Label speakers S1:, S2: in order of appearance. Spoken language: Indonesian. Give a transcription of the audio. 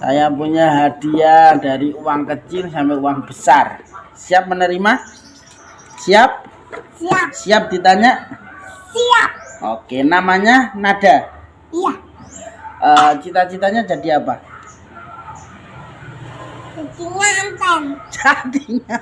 S1: Saya punya hadiah dari uang kecil sampai uang besar. Siap menerima? Siap?
S2: Siap.
S1: Siap ditanya?
S2: Siap.
S1: Oke, namanya Nada.
S2: Iya.
S1: Uh, Cita-citanya jadi apa?
S2: Kucingnya anten.
S1: Jadinya